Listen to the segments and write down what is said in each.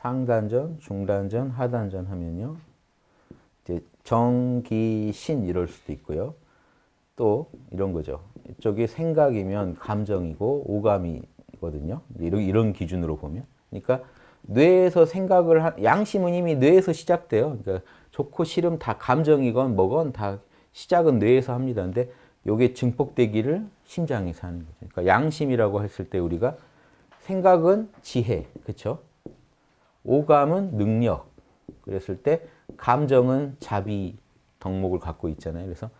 상단전, 중단전, 하단전 하면요. 이제 정기신 이럴 수도 있고요. 또 이런 거죠. 이쪽이 생각이면 감정이고 오감이거든요. 이런, 이런 기준으로 보면. 그러니까 뇌에서 생각을 한, 양심은 이미 뇌에서 시작돼요. 그러니까 좋고 싫음 다 감정이건 뭐건 다 시작은 뇌에서 합니다. 근데 요게 증폭되기를 심장에서 하는 거죠. 그러니까 양심이라고 했을 때 우리가 생각은 지혜, 그렇죠? 오감은 능력. 그랬을 때 감정은 자비 덕목을 갖고 있잖아요. 그래서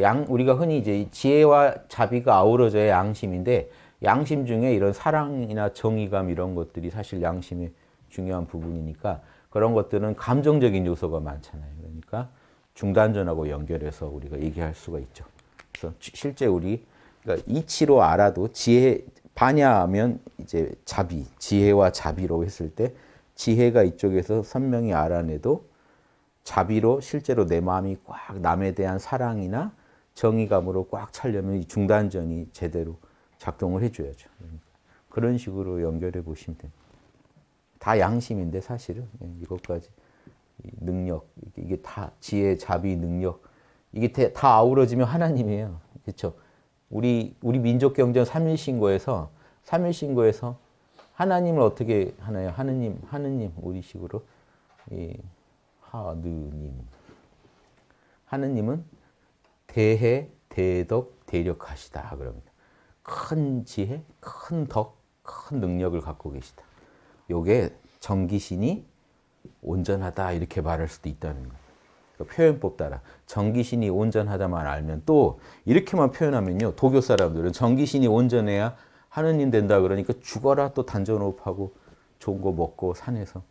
양 우리가 흔히 이제 지혜와 자비가 아우러져야 양심인데 양심 중에 이런 사랑이나 정의감 이런 것들이 사실 양심의 중요한 부분이니까 그런 것들은 감정적인 요소가 많잖아요. 그러니까 중단전하고 연결해서 우리가 얘기할 수가 있죠. 그래서 실제 우리 그러니까 이치로 알아도 지혜 반야하면 이제 자비, 지혜와 자비로 했을 때 지혜가 이쪽에서 선명히 알아내도 자비로 실제로 내 마음이 꽉 남에 대한 사랑이나 정의감으로 꽉 차려면 이 중단전이 제대로 작동을 해줘야죠. 그런 식으로 연결해 보시면 됩니다. 다 양심인데 사실은 예, 이것까지 능력 이게 다 지혜, 자비, 능력 이게 다 아우러지면 하나님이에요. 그렇죠? 우리 우리 민족 경전 삼일신고에서 삼일신고에서 하나님을 어떻게 하나요? 하느님, 하느님 우리식으로 이 하느님 하느님은 대해, 대덕, 대력하시다 그럽니다. 큰 지혜, 큰 덕, 큰 능력을 갖고 계시다. 요게 정기신이 온전하다 이렇게 말할 수도 있다는 거예요. 그러니까 표현법 따라 정기신이 온전하다만 알면 또 이렇게만 표현하면요. 도교 사람들은 정기신이 온전해야 하느님 된다 그러니까 죽어라 또 단전호흡하고 좋은 거 먹고 산에서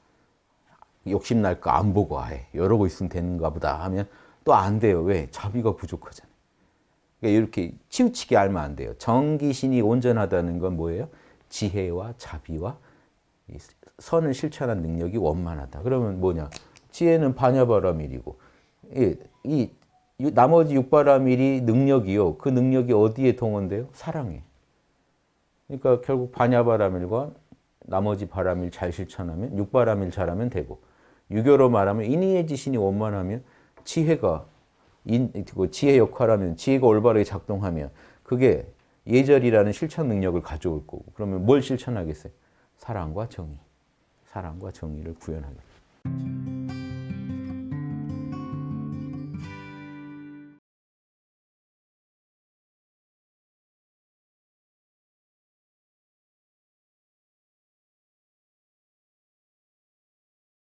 욕심 날 거 안 보고 아예 이러고 있으면 되는가 보다 하면 또 안 돼요. 왜? 자비가 부족하잖아요. 그러니까 이렇게 치우치게 알면 안 돼요. 정기신이 온전하다는 건 뭐예요? 지혜와 자비와 선을 실천한 능력이 원만하다. 그러면 뭐냐? 지혜는 반야바라밀이고 이, 이 나머지 육바라밀이 능력이요. 그 능력이 어디에 동원돼요? 사랑에. 그러니까 결국 반야바라밀과 나머지 바라밀 잘 실천하면 육바라밀 잘하면 되고 유교로 말하면 인의의 지신이 원만하면 지혜가 인, 그 지혜 역할하면 지혜가 올바르게 작동하면 그게 예절이라는 실천 능력을 가져올 거고 그러면 뭘 실천하겠어요? 사랑과 정의. 사랑과 정의를 구현하겠죠.